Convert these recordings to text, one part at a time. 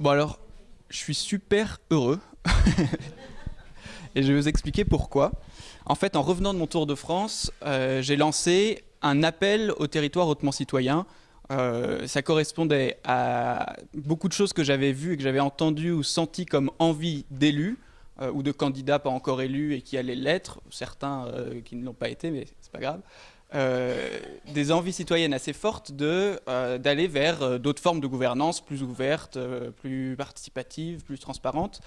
Bon alors, je suis super heureux. Et je vais vous expliquer pourquoi. En fait, en revenant de mon tour de France, euh, j'ai lancé un appel au territoire hautement citoyen. Euh, ça correspondait à beaucoup de choses que j'avais vues et que j'avais entendues ou senties comme envie d'élus euh, ou de candidats pas encore élus et qui allaient l'être, certains qui ne l'ont pas été, mais c'est pas grave. Des envies citoyennes assez fortes d'aller vers d'autres formes de gouvernance plus ouvertes, plus participatives, plus transparentes.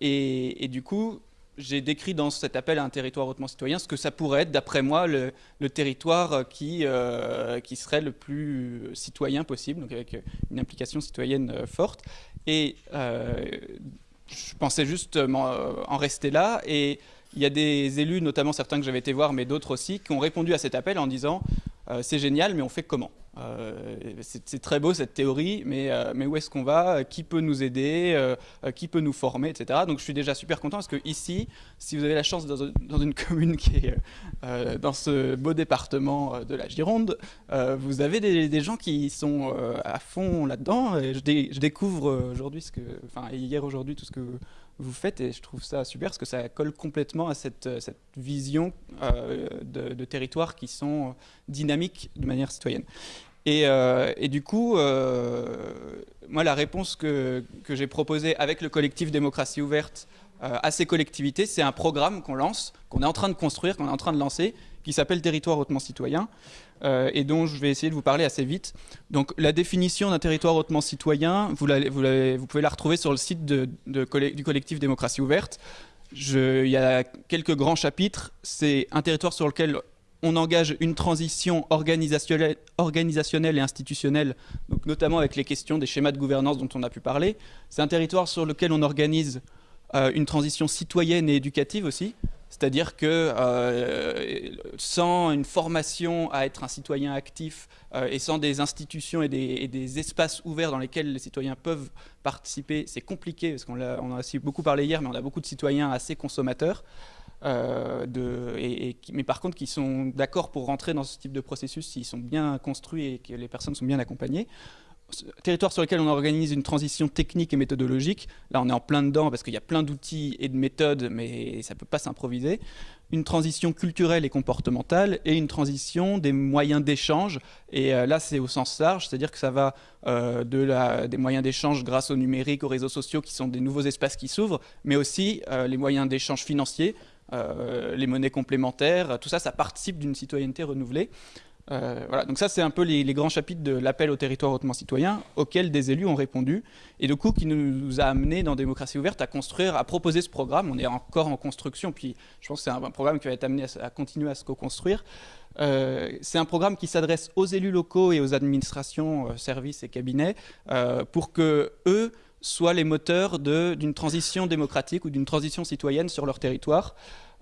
Et, du coup, j'ai décrit dans cet appel à un territoire hautement citoyen ce que ça pourrait être, d'après moi, le, territoire qui, euh, qui serait le plus citoyen possible, donc avec une implication citoyenne euh, forte. Et euh, je pensais juste en rester là. Et il y a des élus, notamment certains que j'avais été voir, mais d'autres aussi, qui ont répondu à cet appel en disant c'est génial, mais on fait comment euh, c'est très beau cette théorie, mais, euh, où est-ce qu'on va Qui peut nous aider euh, Qui peut nous former, etc. Donc je suis déjà super content parce que ici, si vous avez la chance dans, une commune qui est dans ce beau département de la Gironde, vous avez des, gens qui sont à fond là-dedans. Je, je, découvre aujourd'hui enfin hier aujourd'hui tout ce que vous faites et je trouve ça super parce que ça colle complètement à cette, cette vision de, de territoires qui sont dynamiques de manière citoyenne. Euh, et, du coup, euh, moi, la réponse que, j'ai proposée avec le collectif Démocratie Ouverte euh, à ces collectivités, c'est un programme qu'on lance, qu'on est en train de construire, qu'on est en train de lancer, qui s'appelle Territoire hautement citoyen, et dont je vais essayer de vous parler assez vite. Donc, la définition d'un territoire hautement citoyen, vous, pouvez la retrouver sur le site du collectif Démocratie Ouverte. il y a quelques grands chapitres. C'est un territoire sur lequel on engage une transition organisationnelle, et institutionnelle, notamment avec les questions des schémas de gouvernance dont on a pu parler. C'est un territoire sur lequel on organise euh, une transition citoyenne et éducative aussi, c'est-à-dire que euh, sans une formation à être un citoyen actif euh, et sans des institutions et des, espaces ouverts dans lesquels les citoyens peuvent participer, c'est compliqué, parce qu'on a, on a beaucoup parlé hier, mais on a beaucoup de citoyens assez consommateurs. Euh, mais par contre qui sont d'accord pour rentrer dans ce type de processus s'ils sont bien construits et que les personnes sont bien accompagnées. Territoire sur lequel on organise une transition technique et méthodologique, là on est en plein dedans parce qu'il y a plein d'outils et de méthodes, mais ça ne peut pas s'improviser. Une transition culturelle et comportementale et une transition des moyens d'échange. Et euh, là c'est au sens large, c'est-à-dire que ça va euh, de la, des moyens d'échange grâce au numérique, aux réseaux sociaux qui sont des nouveaux espaces qui s'ouvrent, mais aussi les moyens d'échange financiers, euh, les monnaies complémentaires, tout ça, ça participe d'une citoyenneté renouvelée. Euh, voilà, donc ça c'est un peu les, grands chapitres de l'appel au territoire hautement citoyen auxquels des élus ont répondu et du coup qui nous a amené dans Démocratie ouverte à construire, à proposer ce programme. On est encore en construction, puis je pense que c'est un, programme qui va être amené à, continuer à se co-construire. Euh, c'est un programme qui s'adresse aux élus locaux et aux administrations, services et cabinets pour que eux soient les moteurs d'une transition démocratique ou d'une transition citoyenne sur leur territoire.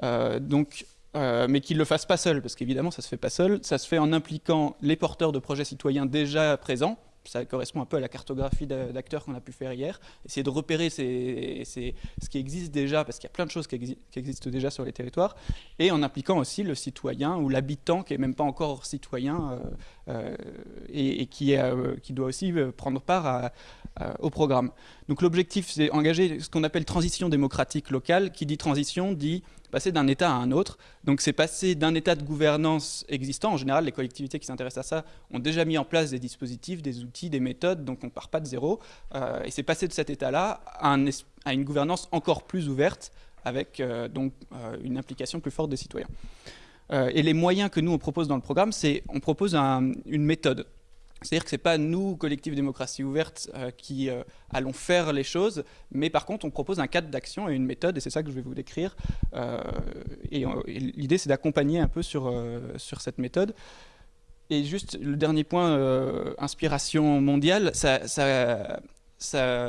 Euh, donc, euh, mais qu'ils ne le fassent pas seuls, parce qu'évidemment, ça ne se fait pas seul. Ça se fait en impliquant les porteurs de projets citoyens déjà présents, ça correspond un peu à la cartographie d'acteurs qu'on a pu faire hier, essayer de repérer ce qui existe déjà, parce qu'il y a plein de choses qui, existent déjà sur les territoires, et en impliquant aussi le citoyen ou l'habitant qui n'est même pas encore citoyen euh, euh, et, qui, euh, qui, doit aussi prendre part au programme. Donc l'objectif, c'est engager ce qu'on appelle transition démocratique locale. Qui dit transition dit passer d'un État à un autre. Donc c'est passer d'un État de gouvernance existant. En général, les collectivités qui s'intéressent à ça ont déjà mis en place des dispositifs, des outils, des méthodes, donc on ne part pas de zéro. Euh, et c'est passer de cet État-là à, une gouvernance encore plus ouverte, avec euh, donc euh, une implication plus forte des citoyens. Et les moyens que nous, on propose dans le programme, c'est on propose une méthode. C'est-à-dire que ce n'est pas nous, Collectif Démocratie Ouverte, euh, qui euh, allons faire les choses, mais par contre, on propose un cadre d'action et une méthode, et c'est ça que je vais vous décrire. Euh, et, l'idée, c'est d'accompagner un peu sur, sur cette méthode. Et juste le dernier point, inspiration mondiale, ça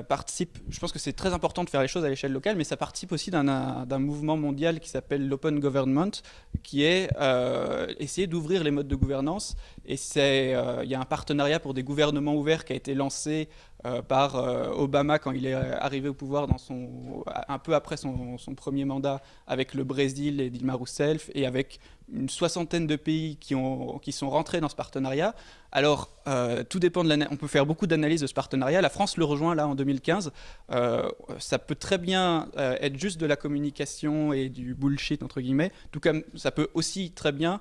participe, je pense que c'est très important de faire les choses à l'échelle locale, mais ça participe aussi d'un mouvement mondial qui s'appelle l'Open Government, qui est euh, essayer d'ouvrir les modes de gouvernance. Et euh, il y a un partenariat pour des gouvernements ouverts qui a été lancé euh, par Obama quand il est arrivé au pouvoir dans son, un peu après son, premier mandat avec le Brésil et Dilma Rousseff et avec une soixantaine de pays qui, ont, qui sont rentrés dans ce partenariat. Alors, euh, tout dépend de l'analyse. On peut faire beaucoup d'analyses de ce partenariat. La France le rejoint là en 2015. Euh, ça peut très bien euh, être juste de la communication et du bullshit, entre guillemets. Tout comme ça peut aussi très bien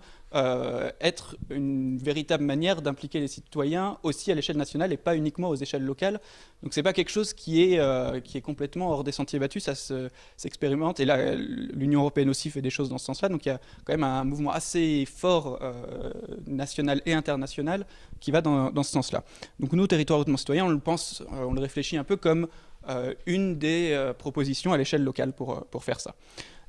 être une véritable manière d'impliquer les citoyens aussi à l'échelle nationale et pas uniquement aux échelles locales. Donc, c'est pas quelque chose qui est, qui est complètement hors des sentiers battus. Ça s'expérimente. et là, l'Union européenne aussi fait des choses dans ce sens-là. Donc, il y a quand même un mouvement assez fort national et international qui va dans, ce sens-là. Donc nous, territoire hautement citoyen, on le pense, euh, on le réfléchit un peu comme euh, une des euh, propositions à l'échelle locale pour, pour faire ça.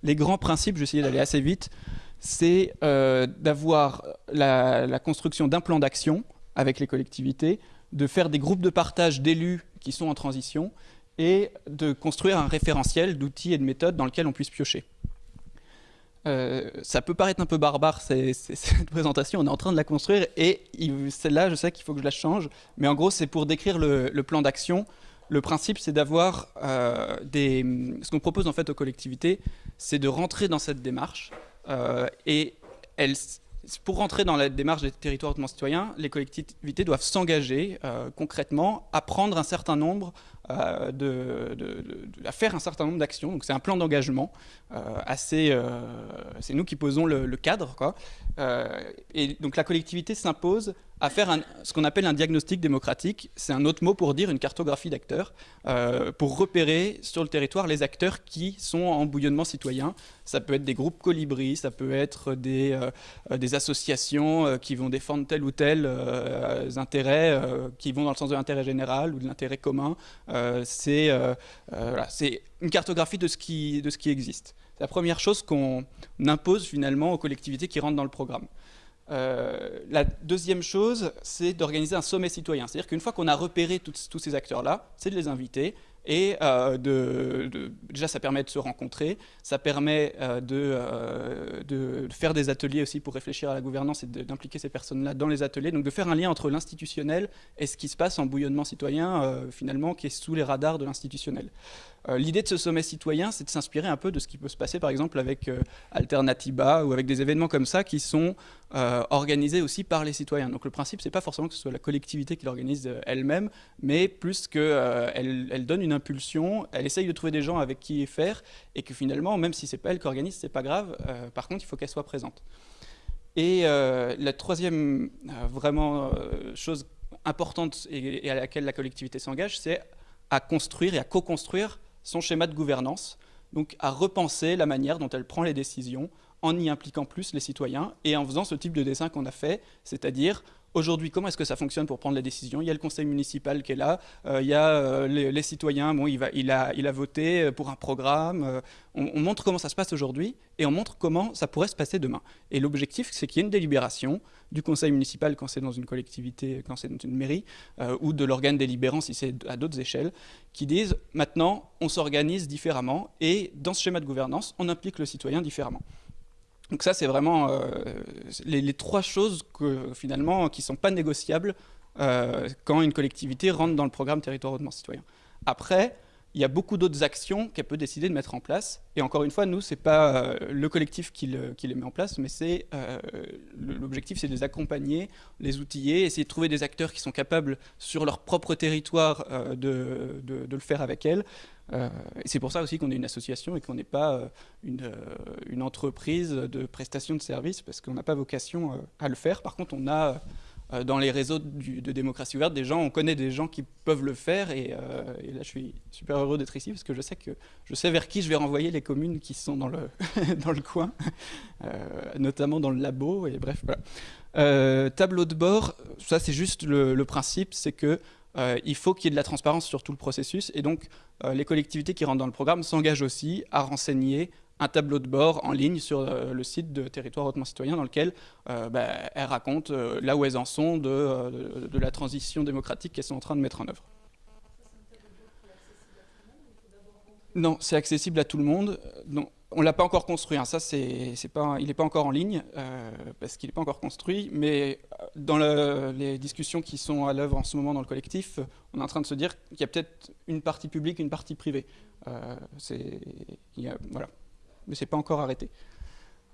Les grands principes, je vais essayer d'aller assez vite, c'est d'avoir la, construction d'un plan d'action avec les collectivités, de faire des groupes de partage d'élus qui sont en transition et de construire un référentiel d'outils et de méthodes dans lequel on puisse piocher. Euh, ça peut paraître un peu barbare cette présentation, on est en train de la construire et celle-là je sais qu'il faut que je la change, mais en gros c'est pour décrire le, plan d'action. Le principe c'est d'avoir euh, des... Ce qu'on propose en fait aux collectivités, c'est de rentrer dans cette démarche euh, et elles, pour rentrer dans la démarche des territoires hautement citoyens, les collectivités doivent s'engager concrètement à prendre un certain nombre euh, de, faire un certain nombre d'actions. Donc c'est un plan d'engagement euh, assez. Euh, c'est nous qui posons le, cadre, quoi. et donc la collectivité s'impose à faire ce qu'on appelle un diagnostic démocratique. C'est un autre mot pour dire une cartographie d'acteurs, pour repérer sur le territoire les acteurs qui sont en bouillonnement citoyen. Ça peut être des groupes colibris, ça peut être des associations qui vont défendre tel ou tel intérêt, qui vont dans le sens de l'intérêt général ou de l'intérêt commun. Euh, euh, euh, c'est une cartographie de ce qui, de ce qui existe. C'est la première chose qu'on impose finalement aux collectivités qui rentrent dans le programme. la deuxième chose, c'est d'organiser un sommet citoyen. C'est-à-dire qu'une fois qu'on a repéré tous ces acteurs-là, c'est de les inviter et euh, déjà, ça permet de se rencontrer, ça permet euh, euh, de, faire des ateliers aussi pour réfléchir à la gouvernance et d'impliquer ces personnes-là dans les ateliers. Donc de faire un lien entre l'institutionnel et ce qui se passe en bouillonnement citoyen, finalement, qui est sous les radars de l'institutionnel. L'idée de ce sommet citoyen, c'est de s'inspirer un peu de ce qui peut se passer, par exemple, avec Alternativa ou avec des événements comme ça qui sont organisés aussi par les citoyens. Donc le principe, c'est pas forcément que ce soit la collectivité qui l'organise elle-même, mais plus qu'elle elle donne une impulsion, elle essaye de trouver des gens avec qui faire, et que finalement, même si c'est pas elle qui organise, c'est pas grave. Euh, par contre, il faut qu'elle soit présente. Et euh, la troisième euh, vraiment chose importante et, à laquelle la collectivité s'engage, c'est à construire et à co-construire son schéma de gouvernance, donc à repenser la manière dont elle prend les décisions en y impliquant plus les citoyens et en faisant ce type de dessin qu'on a fait, c'est-à-dire Aujourd'hui, comment est-ce que ça fonctionne pour prendre la décision? Il y a le conseil municipal qui est là, euh, il y a euh, les, citoyens, bon, il, a, voté euh, pour un programme. On, montre comment ça se passe aujourd'hui et on montre comment ça pourrait se passer demain. Et l'objectif, c'est qu'il y ait une délibération du conseil municipal quand c'est dans une collectivité, quand c'est dans une mairie, ou de l'organe délibérant si c'est à d'autres échelles, qui disent maintenant, on s'organise différemment et dans ce schéma de gouvernance, on implique le citoyen différemment. Donc ça, c'est vraiment euh, les, trois choses finalement qui ne sont pas négociables euh, quand une collectivité rentre dans le programme territoire hautement citoyen. Après, il y a beaucoup d'autres actions qu'elle peut décider de mettre en place. Et encore une fois, nous, ce n'est pas euh, le collectif qui, les met en place, mais c'est l'objectif, c'est de les accompagner, les outiller, essayer de trouver des acteurs qui sont capables, sur leur propre territoire, de, le faire avec elles. Euh, c'est pour ça aussi qu'on est une association et qu'on n'est pas euh, une, euh, une, entreprise de prestation de services, parce qu'on n'a pas vocation à le faire. Par contre, on a dans les réseaux de démocratie ouverte des gens, on connaît des gens qui peuvent le faire. Et, là, je suis super heureux d'être ici parce que je sais que je sais vers qui je vais renvoyer les communes qui sont dans le, dans le coin, notamment dans le labo. Et bref, tableau de bord, ça c'est juste le principe, c'est que euh, il faut qu'il y ait de la transparence sur tout le processus. Et donc, euh, les collectivités qui rentrent dans le programme s'engagent aussi à renseigner un tableau de bord en ligne sur euh, le site de Territoire hautement citoyen dans lequel bah, elles racontent là où elles en sont de, la transition démocratique qu'elles sont en train de mettre en œuvre. Non, c'est accessible à tout le monde. On ne l'a pas encore construit, hein. ça c'est pas, il n'est pas encore en ligne, euh, parce qu'il n'est pas encore construit, mais euh, dans les discussions qui sont à l'œuvre en ce moment dans le collectif, on est en train de se dire qu'il y a peut-être une partie publique, une partie privée. Euh, voilà. Mais ce n'est pas encore arrêté.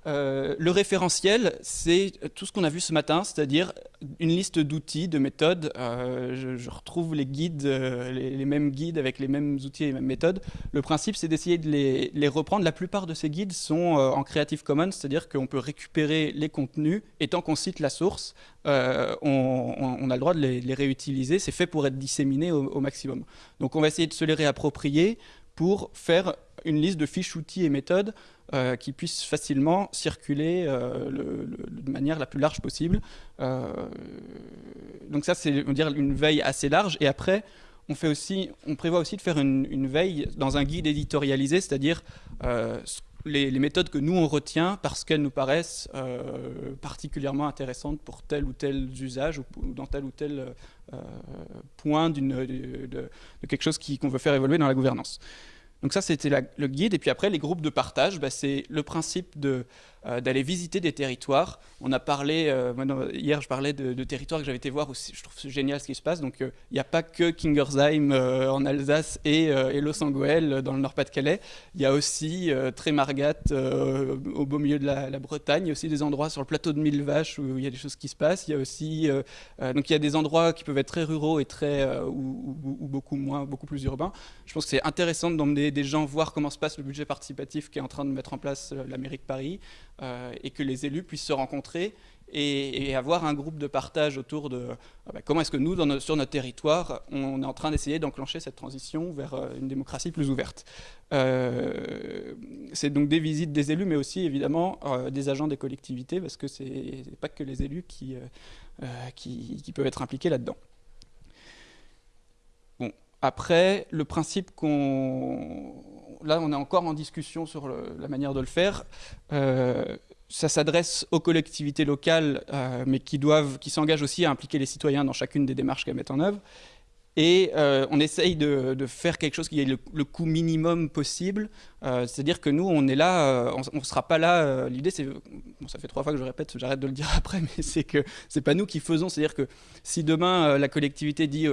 Euh, le référentiel, c'est tout ce qu'on a vu ce matin, c'est-à-dire une liste d'outils, de méthodes. Euh, je, retrouve les guides, euh, les, mêmes guides avec les mêmes outils et les mêmes méthodes. Le principe, c'est d'essayer de les, reprendre. La plupart de ces guides sont en Creative Commons, c'est-à-dire qu'on peut récupérer les contenus et tant qu'on cite la source, on, a le droit de les, réutiliser. C'est fait pour être disséminé au, au maximum. Donc on va essayer de se les réapproprier pour faire une liste de fiches, outils et méthodes euh, qui puissent facilement circuler euh, de manière la plus large possible. Euh, donc ça, c'est une veille assez large. Et après, on, fait aussi, on prévoit aussi de faire une, veille dans un guide éditorialisé, c'est-à-dire les, méthodes que nous on retient parce qu'elles nous paraissent particulièrement intéressantes pour tel ou tel usage ou, dans tel ou tel point de, de, quelque chose qu'on veut faire évoluer dans la gouvernance. Donc ça, c'était le guide. Et puis après, les groupes de partage, bah, c'est le principe euh, d'aller visiter des territoires. On a parlé, euh, hier je parlais de, territoires que j'avais été voir, aussi, je trouve génial ce qui se passe. Donc euh, il n'y a pas que Kingersheim en Alsace et, et Los dans le Nord-Pas-de-Calais. Il y a aussi Trémargat au beau milieu de la, Bretagne. Il y a aussi des endroits sur le plateau de Mille Vaches où il y a des choses qui se passent. Il y a aussi donc il y a des endroits qui peuvent être très ruraux et très ou, beaucoup moins, beaucoup plus urbains. Je pense que c'est intéressant d'emmener des gens voir comment se passe le budget participatif qui est en train de mettre en place la mairie de Paris. Euh, et que les élus puissent se rencontrer et, avoir un groupe de partage autour de ah bah, comment est-ce que nous, sur notre territoire, on est en train d'essayer d'enclencher cette transition vers euh, une démocratie plus ouverte. Euh, c'est donc des visites des élus, mais aussi évidemment des agents des collectivités, parce que ce n'est pas que les élus qui, qui, peuvent être impliqués là-dedans. Après, le principe qu'on là, on est encore en discussion sur la manière de le faire. Euh, ça s'adresse aux collectivités locales, euh, mais qui qui s'engagent aussi à impliquer les citoyens dans chacune des démarches qu'elles mettent en œuvre. Et euh, on essaye de, faire quelque chose qui ait le, coût minimum possible. C'est-à-dire que nous, on est là, on ne sera pas là. L'idée, c'est, ça fait trois fois que je répète, j'arrête de le dire après, mais c'est que c'est pas nous qui faisons. C'est-à-dire que si demain la collectivité dit,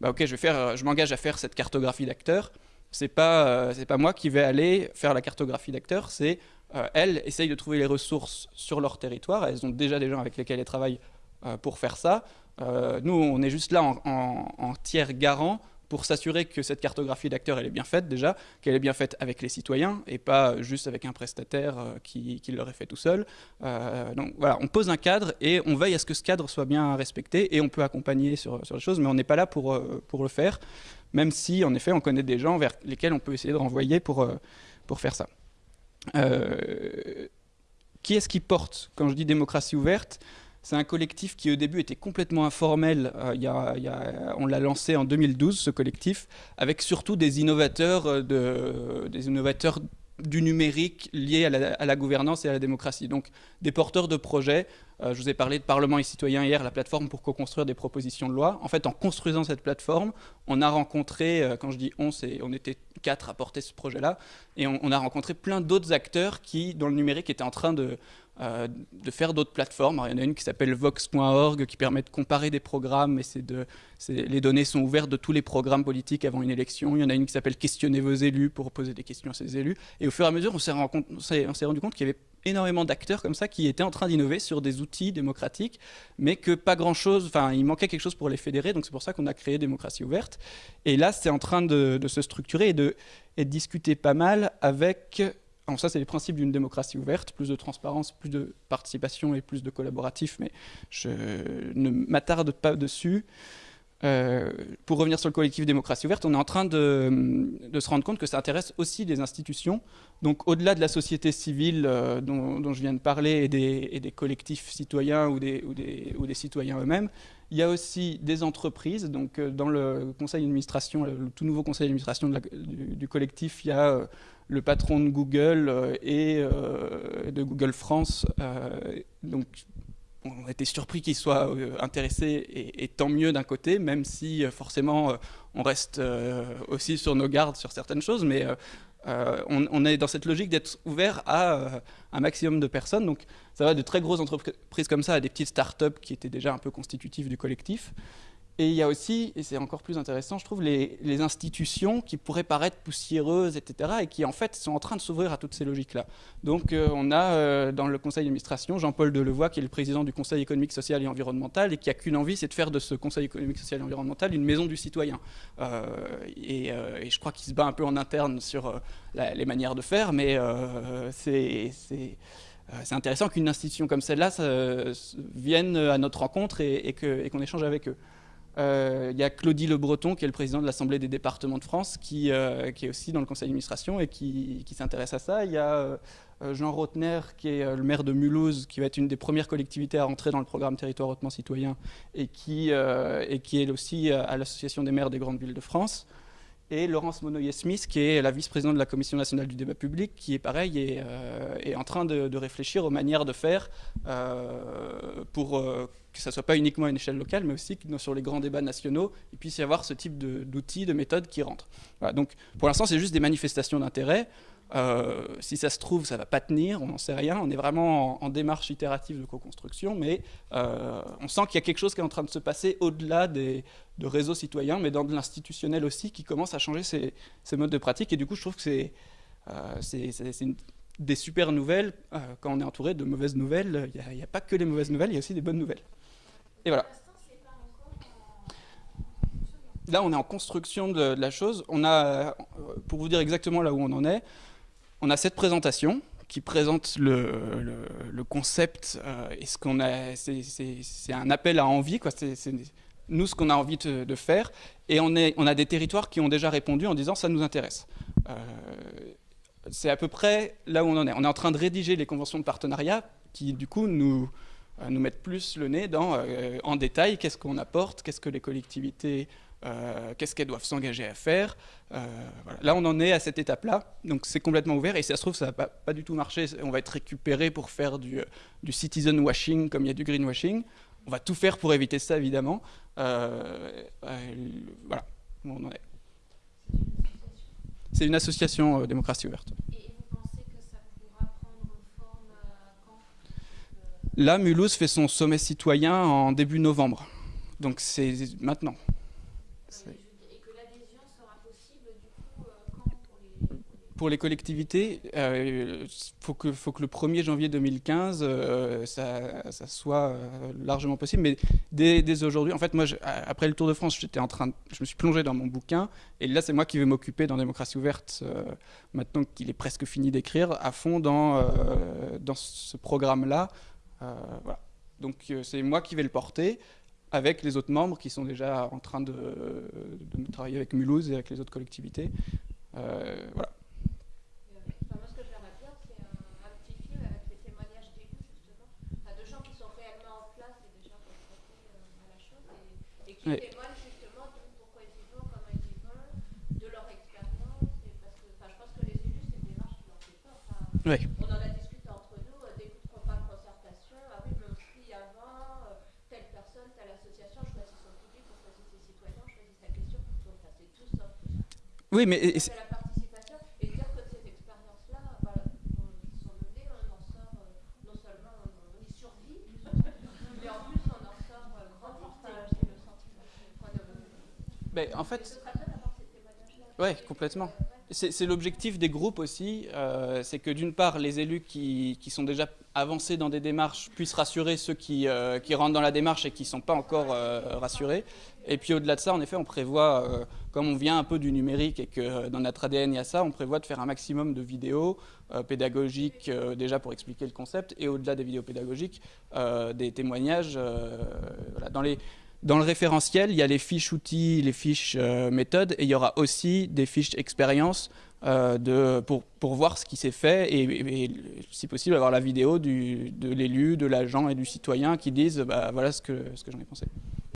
bah, ok, je je m'engage à faire cette cartographie d'acteurs, c'est pas, euh, c'est pas moi qui vais aller faire la cartographie d'acteurs, c'est euh, elles essayent de trouver les ressources sur leur territoire. Elles ont déjà des gens avec lesquels elles travaillent euh, pour faire ça. Nous, on est juste là en, tiers garant pour s'assurer que cette cartographie d'acteurs elle est bien faite déjà, qu'elle est bien faite avec les citoyens et pas juste avec un prestataire qui, qui l'aurait fait tout seul. donc voilà, on pose un cadre et on veille à ce que ce cadre soit bien respecté et on peut accompagner sur, les choses, mais on n'est pas là pour, le faire même si, en effet, on connaît des gens vers lesquels on peut essayer de renvoyer pour, euh, pour faire ça. Euh, qui est-ce qui porte Quand je dis démocratie ouverte, c'est un collectif qui au début était complètement informel. Euh, on l'a lancé en 2012, ce collectif, avec surtout des innovateurs, innovateurs du numérique lié à la, gouvernance et à la démocratie. Donc des porteurs de projets. Euh, je vous ai parlé de Parlement et Citoyens hier, la plateforme pour co-construire des propositions de loi. En fait, en construisant cette plateforme, on a rencontré, euh, quand je dis on, on était quatre à porter ce projet-là, et on, a rencontré plein d'autres acteurs qui, dans le numérique, étaient en train de, euh, de faire d'autres plateformes. il y en a une qui s'appelle vox.org qui permet de comparer des programmes et les données sont ouvertes de tous les programmes politiques avant une élection. Il y en a une qui s'appelle Questionnez vos élus pour poser des questions à ces élus. Et au fur et à mesure, on s'est rendu compte qu'il y avait énormément d'acteurs comme ça qui étaient en train d'innover sur des outils démocratiques, mais que pas grand-chose, enfin il manquait quelque chose pour les fédérer, donc c'est pour ça qu'on a créé Démocratie ouverte. Et là, c'est en train de, se structurer et de discuter pas mal avec alors ça, c'est les principes d'une démocratie ouverte, plus de transparence, plus de participation et plus de collaboratif, mais je ne m'attarde pas dessus. Euh, pour revenir sur le collectif démocratie ouverte, on est en train de, se rendre compte que ça intéresse aussi les institutions. Donc au-delà de la société civile euh, dont, je viens de parler et des, collectifs citoyens ou des, citoyens eux-mêmes, il y a aussi des entreprises. Donc euh, dans le conseil d'administration, le tout nouveau conseil d'administration du, collectif, il y a le patron de Google et de Google France. On était surpris qu'il soit intéressé et, tant mieux d'un côté, même si forcément on reste aussi sur nos gardes sur certaines choses, mais on, est dans cette logique d'être ouvert à un maximum de personnes. Donc ça va de très grosses entreprises comme ça à des petites startups qui étaient déjà un peu constitutives du collectif. Et il y a aussi, et c'est encore plus intéressant, je trouve, les, institutions qui pourraient paraître poussiéreuses, etc., et qui en fait sont en train de s'ouvrir à toutes ces logiques-là. Donc euh, on a euh, dans le conseil d'administration Jean-Paul Delevoye, qui est le président du conseil économique, social et environnemental, et qui a qu'une envie, c'est de faire de ce conseil économique, social et environnemental une maison du citoyen. Euh, et, je crois qu'il se bat un peu en interne sur les manières de faire, mais c'est intéressant qu'une institution comme celle-là vienne à notre rencontre et, et qu'on échange avec eux. Euh, il y a Claudie Le Breton, qui est le président de l'Assemblée des départements de France, qui, euh, est aussi dans le conseil d'administration et qui, s'intéresse à ça. Il y a euh, Jean Rotner, qui est le maire de Mulhouse, qui va être une des premières collectivités à rentrer dans le programme Territoire hautement citoyen et qui, est aussi à l'Association des maires des grandes villes de France et Laurence Monoyer-Smith, qui est la vice-présidente de la Commission nationale du débat public, qui est pareil, et euh, est en train de, réfléchir aux manières de faire pour que ça ne soit pas uniquement à une échelle locale, mais aussi que sur les grands débats nationaux, il puisse y avoir ce type d'outils, de, méthodes qui rentrent. donc pour l'instant, c'est juste des manifestations d'intérêt. Euh, si ça se trouve, ça ne va pas tenir, on n'en sait rien. On est vraiment en, démarche itérative de co-construction, mais euh, on sent qu'il y a quelque chose qui est en train de se passer au-delà des de réseaux citoyens, mais dans de l'institutionnel aussi, qui commence à changer ces, modes de pratique. Et du coup, je trouve que c'est euh, des super nouvelles. quand on est entouré de mauvaises nouvelles, il n'y a, pas que les mauvaises nouvelles, il y a aussi des bonnes nouvelles. Et voilà. Là, on est en construction de, la chose. On a, pour vous dire exactement là où on en est, on a cette présentation qui présente le, concept euh, et ce qu'on a. C'est un appel à envie. C'est nous ce qu'on a envie de, faire, et on, a des territoires qui ont déjà répondu en disant ça nous intéresse. Euh, c'est à peu près là où on en est. On est en train de rédiger les conventions de partenariat qui, du coup, nous, euh, nous mettent plus le nez dans, en détail, qu'est-ce qu'on apporte, qu'est-ce que les collectivités euh, qu'est-ce qu'elles doivent s'engager à faire. Euh, Là, on en est à cette étape-là, donc c'est complètement ouvert, et si ça se trouve, ça va pas, du tout marcher, on va être récupéré pour faire du, citizen washing comme il y a du greenwashing. On va tout faire pour éviter ça, évidemment. Euh, voilà, on en est. C'est une association démocratie ouverte. Et vous pensez que ça pourra prendre forme quand Là, Mulhouse fait son sommet citoyen en début novembre. Donc c'est maintenant. pour les collectivités, il euh, faut, que, faut que le 1er janvier 2015, euh, ça, soit euh, largement possible. Mais dès, aujourd'hui, en fait, moi, après le Tour de France, j'étais en train, je me suis plongé dans mon bouquin, et là, c'est moi qui vais m'occuper dans Démocratie ouverte, maintenant qu'il est presque fini d'écrire, à fond dans ce programme-là. Voilà. Donc, c'est moi qui vais le porter avec les autres membres qui sont déjà en train de, de travailler avec Mulhouse et avec les autres collectivités. voilà. qui ouais. témoignent justement de pourquoi ils y vont, comment ils y vont, de leur expérience. Et parce que, je pense que les élus, c'est une démarche qui leur fait peur. Enfin, oui. On en a discuté entre nous, euh, dès qu'on parle de concertation, ah oui, mais on prie avant, euh, telle personne, telle association choisit son public, on choisit ses citoyens, on choisit sa question. Donc, ça, c'est tout sauf tout ça. Oui, mais. Ben, en fait, oui, complètement. C'est l'objectif des groupes aussi, euh, c'est que d'une part, les élus qui, sont déjà avancés dans des démarches puissent rassurer ceux qui, euh, rentrent dans la démarche et qui ne sont pas encore euh, rassurés. Et puis au-delà de ça, en effet, on prévoit, comme on vient un peu du numérique et que dans notre ADN il y a ça, on prévoit de faire un maximum de vidéos pédagogiques déjà pour expliquer le concept et au-delà des vidéos pédagogiques, des témoignages. Dans les, dans le référentiel, il y a les fiches outils, les fiches euh, méthodes, et il y aura aussi des fiches expérience euh, de, pour, voir ce qui s'est fait, et, si possible avoir la vidéo de l'élu, de l'agent et du citoyen qui disent bah, voilà ce que j'en ai pensé.